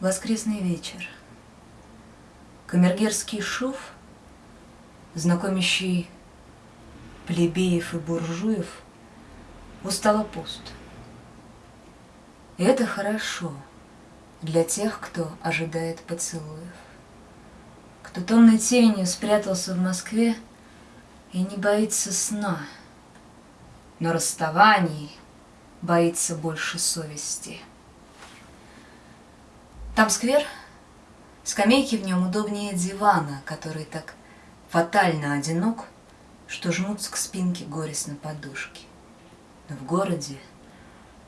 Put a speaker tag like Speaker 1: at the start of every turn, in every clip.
Speaker 1: Воскресный вечер. Камергерский шов, знакомящий плебеев и буржуев, устало пуст. И это хорошо для тех, кто ожидает поцелуев, кто томной тенью спрятался в Москве и не боится сна, но расставаний боится больше совести. Там сквер, скамейки в нем удобнее дивана, который так фатально одинок, что жмутся к спинке горестно подушки. Но в городе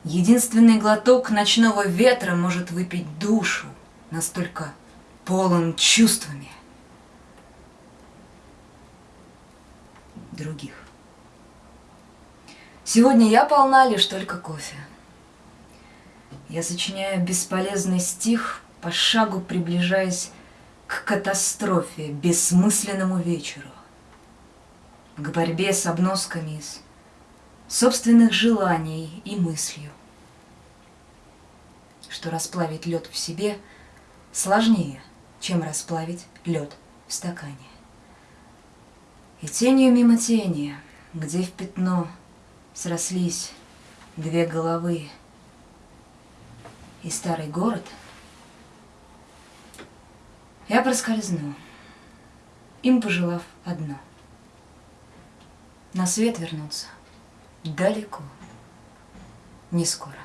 Speaker 1: единственный глоток ночного ветра может выпить душу, настолько полон чувствами других. Сегодня я полна лишь только кофе. Я сочиняю бесполезный стих, по шагу приближаясь к катастрофе, бессмысленному вечеру, к борьбе с обносками из собственных желаний и мыслью, что расплавить лед в себе сложнее, чем расплавить лед в стакане. И тенью мимо тени, где в пятно срослись две головы и старый город — я проскользну, им пожелав одно. На свет вернуться далеко, не скоро.